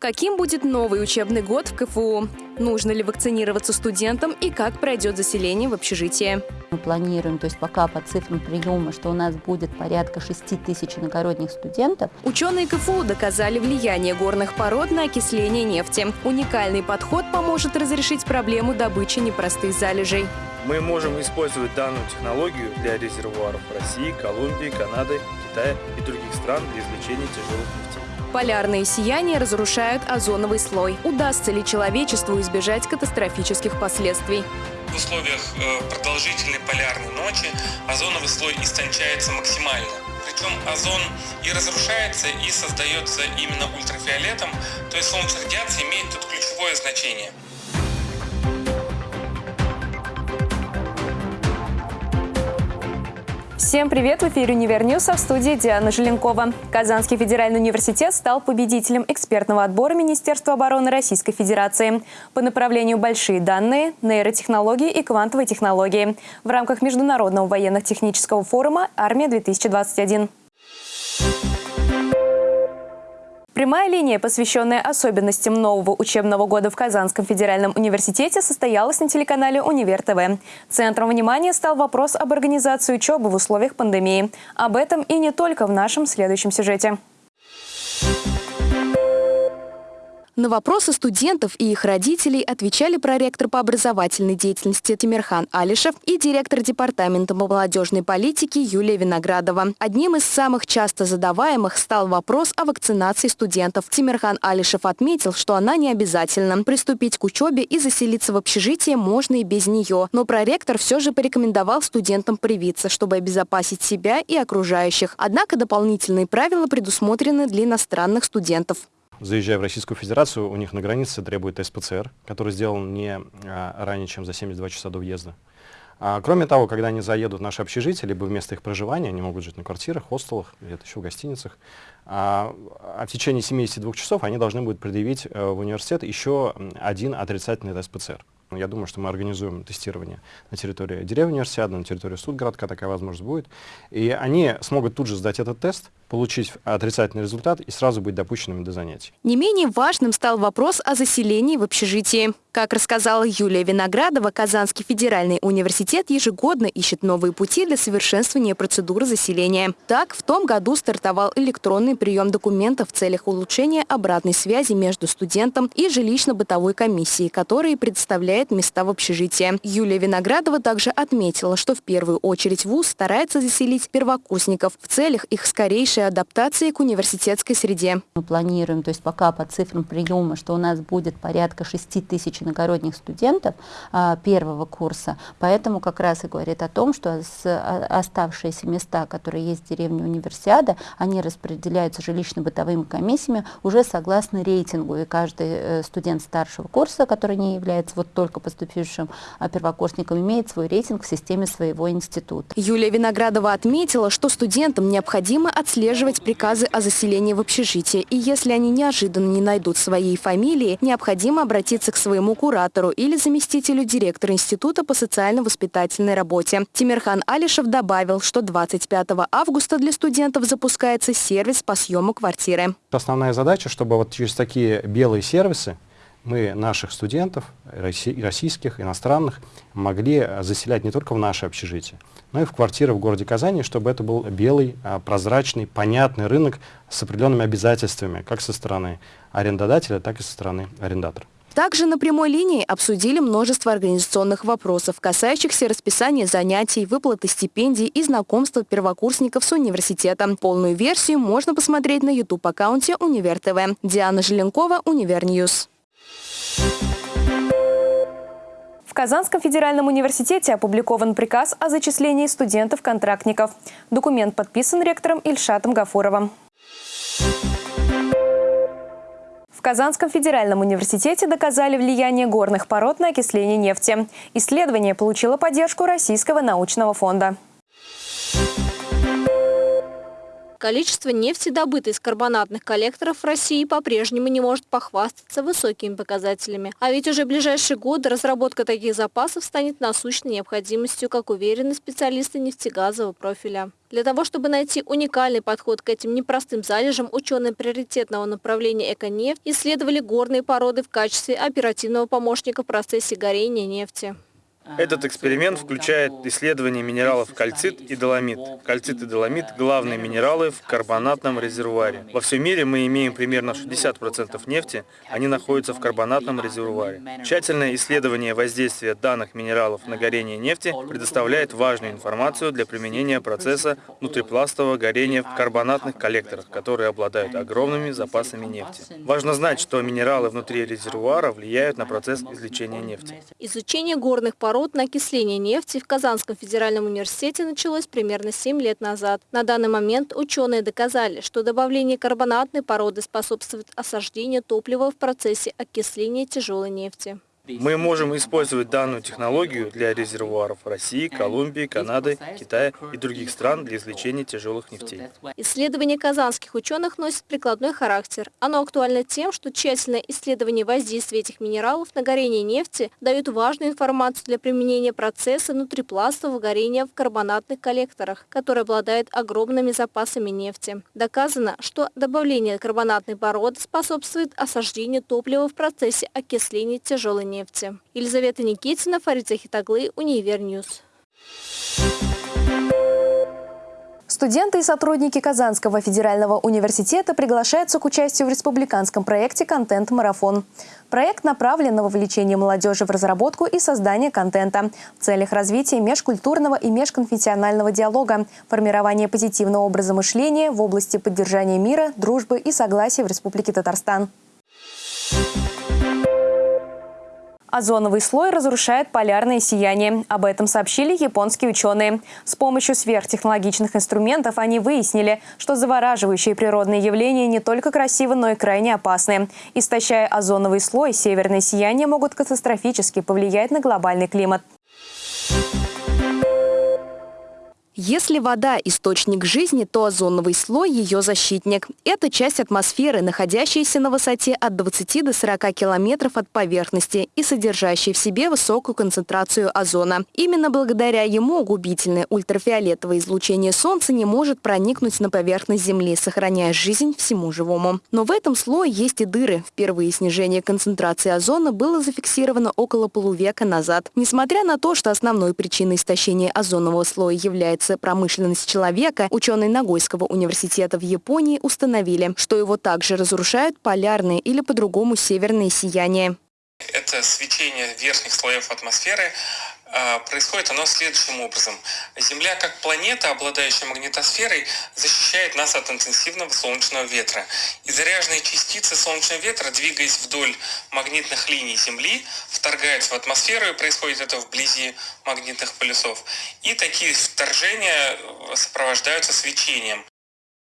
Каким будет новый учебный год в КФУ? Нужно ли вакцинироваться студентам и как пройдет заселение в общежитие? Мы планируем, то есть пока по цифрам приема, что у нас будет порядка 6 тысяч иногородних студентов. Ученые КФУ доказали влияние горных пород на окисление нефти. Уникальный подход поможет разрешить проблему добычи непростых залежей. Мы можем использовать данную технологию для резервуаров России, Колумбии, Канады, Китая и других стран для извлечения тяжелых нефтей. Полярные сияния разрушают озоновый слой. Удастся ли человечеству избежать катастрофических последствий? В условиях э, продолжительной полярной ночи озоновый слой истончается максимально. Причем озон и разрушается, и создается именно ультрафиолетом, то есть солнечная радиация имеет тут ключевое значение. Всем привет! В эфире «Univer News», а в студии Диана Желенкова. Казанский федеральный университет стал победителем экспертного отбора Министерства обороны Российской Федерации по направлению «Большие данные», «Нейротехнологии» и «Квантовые технологии» в рамках Международного военно-технического форума «Армия-2021». Прямая линия, посвященная особенностям нового учебного года в Казанском федеральном университете, состоялась на телеканале «Универ ТВ». Центром внимания стал вопрос об организации учебы в условиях пандемии. Об этом и не только в нашем следующем сюжете. На вопросы студентов и их родителей отвечали проректор по образовательной деятельности Тимирхан Алишев и директор департамента молодежной политики Юлия Виноградова. Одним из самых часто задаваемых стал вопрос о вакцинации студентов. Тимирхан Алишев отметил, что она не обязательна. Приступить к учебе и заселиться в общежитие можно и без нее. Но проректор все же порекомендовал студентам привиться, чтобы обезопасить себя и окружающих. Однако дополнительные правила предусмотрены для иностранных студентов заезжая в Российскую Федерацию, у них на границе требует тест ПЦР, который сделан не а, ранее, чем за 72 часа до въезда. А, кроме того, когда они заедут в наше общежитие, либо в место их проживания, они могут жить на квартирах, хостелах, где-то еще в гостиницах, а, а в течение 72 часов они должны будут предъявить а, в университет еще один отрицательный тест ПЦР. Я думаю, что мы организуем тестирование на территории деревни универсиады, на территории судгородка, такая возможность будет. И они смогут тут же сдать этот тест, получить отрицательный результат и сразу быть допущенными до занятий. Не менее важным стал вопрос о заселении в общежитии. Как рассказала Юлия Виноградова, Казанский федеральный университет ежегодно ищет новые пути для совершенствования процедуры заселения. Так, в том году стартовал электронный прием документов в целях улучшения обратной связи между студентом и жилищно-бытовой комиссией, которые представляет места в общежитии. Юлия Виноградова также отметила, что в первую очередь ВУЗ старается заселить первокурсников в целях их скорейшей адаптации к университетской среде. Мы планируем, то есть пока по цифрам приема, что у нас будет порядка 6 тысяч иногородних студентов а, первого курса, поэтому как раз и говорит о том, что с, а, оставшиеся места, которые есть в деревне Универсиада, они распределяются жилищно-бытовыми комиссиями уже согласно рейтингу, и каждый э, студент старшего курса, который не является вот только поступившим а, первокурсником, имеет свой рейтинг в системе своего института. Юлия Виноградова отметила, что студентам необходимо отслеживать приказы о заселении в общежитие, и если они неожиданно не найдут своей фамилии, необходимо обратиться к своему куратору или заместителю директора Института по социально-воспитательной работе. Тимирхан Алишев добавил, что 25 августа для студентов запускается сервис по съему квартиры. Основная задача, чтобы вот через такие белые сервисы мы наших студентов, российских, иностранных, могли заселять не только в наше общежитие, но и в квартиры в городе Казани, чтобы это был белый, а, прозрачный, понятный рынок с определенными обязательствами, как со стороны арендодателя, так и со стороны арендатора. Также на прямой линии обсудили множество организационных вопросов, касающихся расписания занятий, выплаты стипендий и знакомства первокурсников с университетом. Полную версию можно посмотреть на YouTube-аккаунте Универ ТВ. Диана Желенкова, Univer News. В Казанском федеральном университете опубликован приказ о зачислении студентов-контрактников. Документ подписан ректором Ильшатом Гафуровым. В Казанском федеральном университете доказали влияние горных пород на окисление нефти. Исследование получило поддержку Российского научного фонда. Количество нефти, добытой из карбонатных коллекторов в России, по-прежнему не может похвастаться высокими показателями. А ведь уже в ближайшие годы разработка таких запасов станет насущной необходимостью, как уверены специалисты нефтегазового профиля. Для того, чтобы найти уникальный подход к этим непростым залежам, ученые приоритетного направления «Эконефть» исследовали горные породы в качестве оперативного помощника в процессе горения нефти. Этот эксперимент включает исследование минералов кальцит и доломит. Кальцит и доломит – главные минералы в карбонатном резервуаре. Во всем мире мы имеем примерно 60% нефти, они находятся в карбонатном резервуаре. Тщательное исследование воздействия данных минералов на горение нефти предоставляет важную информацию для применения процесса внутрипластового горения в карбонатных коллекторах, которые обладают огромными запасами нефти. Важно знать, что минералы внутри резервуара влияют на процесс извлечения нефти. Изучение горных пород пород на окисление нефти в Казанском федеральном университете началось примерно 7 лет назад. На данный момент ученые доказали, что добавление карбонатной породы способствует осаждению топлива в процессе окисления тяжелой нефти. Мы можем использовать данную технологию для резервуаров России, Колумбии, Канады, Китая и других стран для извлечения тяжелых нефтей. Исследование казанских ученых носит прикладной характер. Оно актуально тем, что тщательное исследование воздействия этих минералов на горение нефти дает важную информацию для применения процесса внутрипластового горения в карбонатных коллекторах, который обладает огромными запасами нефти. Доказано, что добавление карбонатной породы способствует осаждению топлива в процессе окисления тяжелой нефти нефти. Елизавета Никитина, Фарид Захитаглы, Univer News. Студенты и сотрудники Казанского федерального университета приглашаются к участию в республиканском проекте «Контент-марафон». Проект направлен на вовлечение молодежи в разработку и создание контента в целях развития межкультурного и межконфессионального диалога, формирования позитивного образа мышления в области поддержания мира, дружбы и согласия в Республике Татарстан. Озоновый слой разрушает полярное сияние. Об этом сообщили японские ученые. С помощью сверхтехнологичных инструментов они выяснили, что завораживающие природные явления не только красивы, но и крайне опасны. Истощая озоновый слой, северное сияние могут катастрофически повлиять на глобальный климат. Если вода – источник жизни, то озоновый слой – ее защитник. Это часть атмосферы, находящаяся на высоте от 20 до 40 километров от поверхности и содержащая в себе высокую концентрацию озона. Именно благодаря ему губительное ультрафиолетовое излучение Солнца не может проникнуть на поверхность Земли, сохраняя жизнь всему живому. Но в этом слое есть и дыры. Впервые снижение концентрации озона было зафиксировано около полувека назад. Несмотря на то, что основной причиной истощения озонового слоя является промышленность человека, ученые Нагойского университета в Японии установили, что его также разрушают полярные или по-другому северные сияния. Это свечение верхних слоев атмосферы происходит оно следующим образом. Земля как планета, обладающая магнитосферой, защищает нас от интенсивного солнечного ветра. И заряженные частицы солнечного ветра, двигаясь вдоль магнитных линий Земли, вторгаются в атмосферу, и происходит это вблизи магнитных полюсов. И такие вторжения сопровождаются свечением.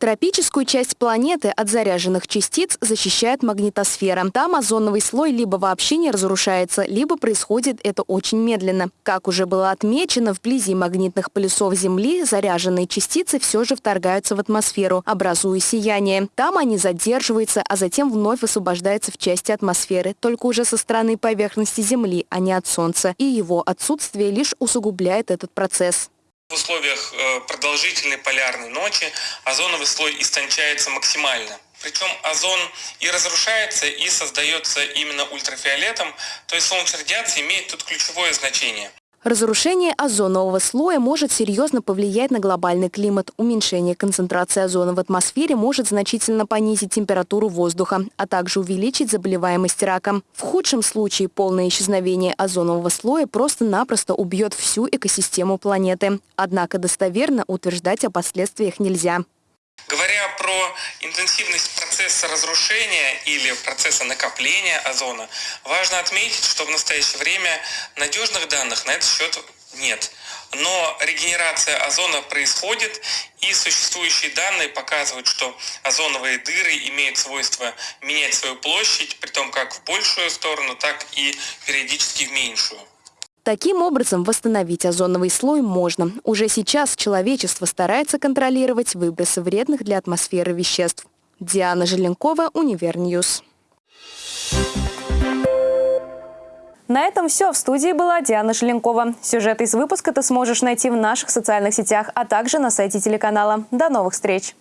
Тропическую часть планеты от заряженных частиц защищает магнитосфера. Там озоновый слой либо вообще не разрушается, либо происходит это очень медленно. Как уже было отмечено, вблизи магнитных полюсов Земли заряженные частицы все же вторгаются в атмосферу, образуя сияние. Там они задерживаются, а затем вновь освобождаются в части атмосферы, только уже со стороны поверхности Земли, а не от Солнца. И его отсутствие лишь усугубляет этот процесс. В условиях э, продолжительной полярной ночи озоновый слой истончается максимально. Причем озон и разрушается, и создается именно ультрафиолетом, то есть солнечная радиация имеет тут ключевое значение. Разрушение озонового слоя может серьезно повлиять на глобальный климат. Уменьшение концентрации озона в атмосфере может значительно понизить температуру воздуха, а также увеличить заболеваемость раком. В худшем случае полное исчезновение озонового слоя просто-напросто убьет всю экосистему планеты. Однако достоверно утверждать о последствиях нельзя. Говоря про интенсивность процесса разрушения или процесса накопления озона, важно отметить, что в настоящее время надежных данных на этот счет нет. Но регенерация озона происходит, и существующие данные показывают, что озоновые дыры имеют свойство менять свою площадь, при том как в большую сторону, так и периодически в меньшую. Таким образом, восстановить озоновый слой можно. Уже сейчас человечество старается контролировать выбросы вредных для атмосферы веществ. Диана Желенкова, Univer News. На этом все. В студии была Диана Желенкова. Сюжет из выпуска ты сможешь найти в наших социальных сетях, а также на сайте телеканала. До новых встреч!